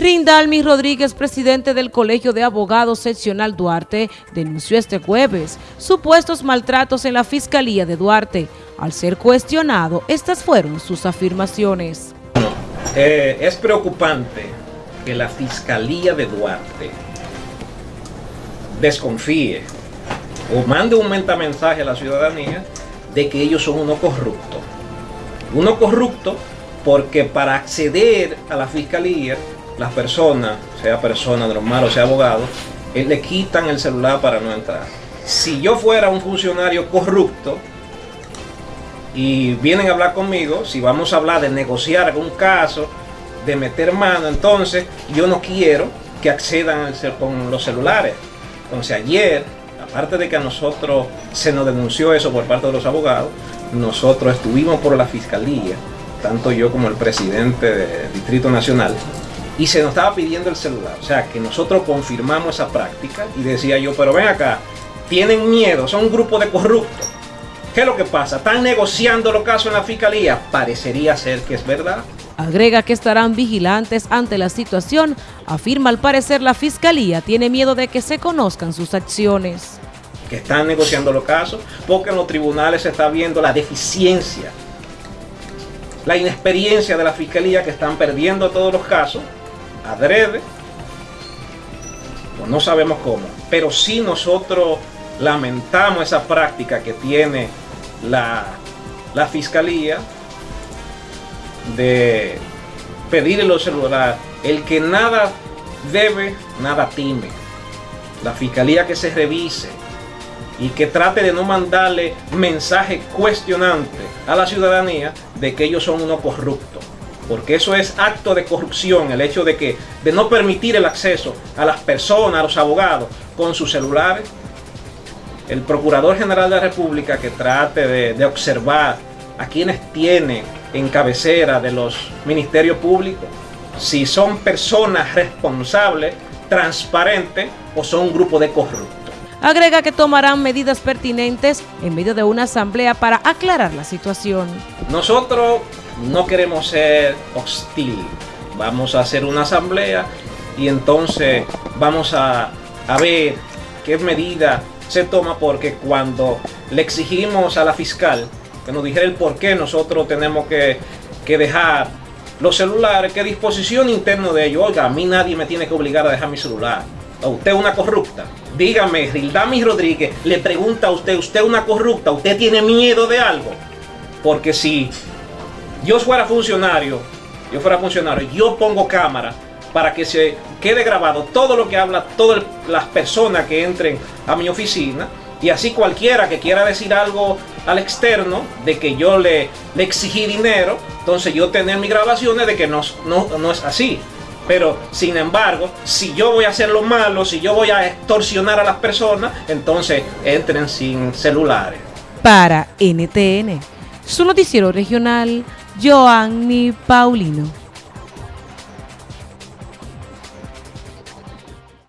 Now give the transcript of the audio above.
Rindalmi Rodríguez, presidente del Colegio de Abogados Seccional Duarte, denunció este jueves supuestos maltratos en la Fiscalía de Duarte. Al ser cuestionado, estas fueron sus afirmaciones. Eh, es preocupante que la Fiscalía de Duarte desconfíe o mande un mensaje a la ciudadanía de que ellos son uno corrupto. Uno corrupto porque para acceder a la Fiscalía las personas, sea persona normal o sea abogado, eh, le quitan el celular para no entrar. Si yo fuera un funcionario corrupto y vienen a hablar conmigo, si vamos a hablar de negociar algún caso, de meter mano, entonces yo no quiero que accedan con los celulares. Entonces ayer, aparte de que a nosotros se nos denunció eso por parte de los abogados, nosotros estuvimos por la fiscalía, tanto yo como el presidente del Distrito Nacional, y se nos estaba pidiendo el celular. O sea, que nosotros confirmamos esa práctica y decía yo, pero ven acá, tienen miedo, son un grupo de corruptos. ¿Qué es lo que pasa? ¿Están negociando los casos en la fiscalía? Parecería ser que es verdad. Agrega que estarán vigilantes ante la situación. Afirma al parecer la fiscalía tiene miedo de que se conozcan sus acciones. Que están negociando los casos porque en los tribunales se está viendo la deficiencia, la inexperiencia de la fiscalía que están perdiendo todos los casos adrede, no sabemos cómo, pero si nosotros lamentamos esa práctica que tiene la, la fiscalía de pedirle los celulares, el que nada debe, nada time. La fiscalía que se revise y que trate de no mandarle mensaje cuestionante a la ciudadanía de que ellos son unos corruptos porque eso es acto de corrupción, el hecho de que de no permitir el acceso a las personas, a los abogados, con sus celulares. El Procurador General de la República que trate de, observar a quienes tiene en cabecera de los ministerios públicos, si son personas responsables, transparentes o son un grupo de corruptos. Agrega que tomarán medidas pertinentes en medio de una asamblea para aclarar la situación. Nosotros no queremos ser hostil. Vamos a hacer una asamblea y entonces vamos a, ver qué medida se toma porque cuando le exigimos a la fiscal que nos dijera el por qué nosotros tenemos que, dejar los celulares, qué disposición interna de ellos. Oiga, a mí nadie me tiene que obligar a dejar mi celular. A usted una corrupta. Dígame, Rildami Rodríguez le pregunta a usted, ¿usted una corrupta? ¿Usted tiene miedo de algo? Porque si yo fuera funcionario, yo fuera funcionario, yo pongo cámara para que se quede grabado todo lo que habla todas las personas que entren a mi oficina y así cualquiera que quiera decir algo al externo de que yo le, le exigí dinero, entonces yo tener mis grabaciones de que no, no, no es así. Pero, sin embargo, si yo voy a hacer lo malo, si yo voy a extorsionar a las personas, entonces entren sin celulares. Para NTN, su noticiero regional, Joanny Paulino.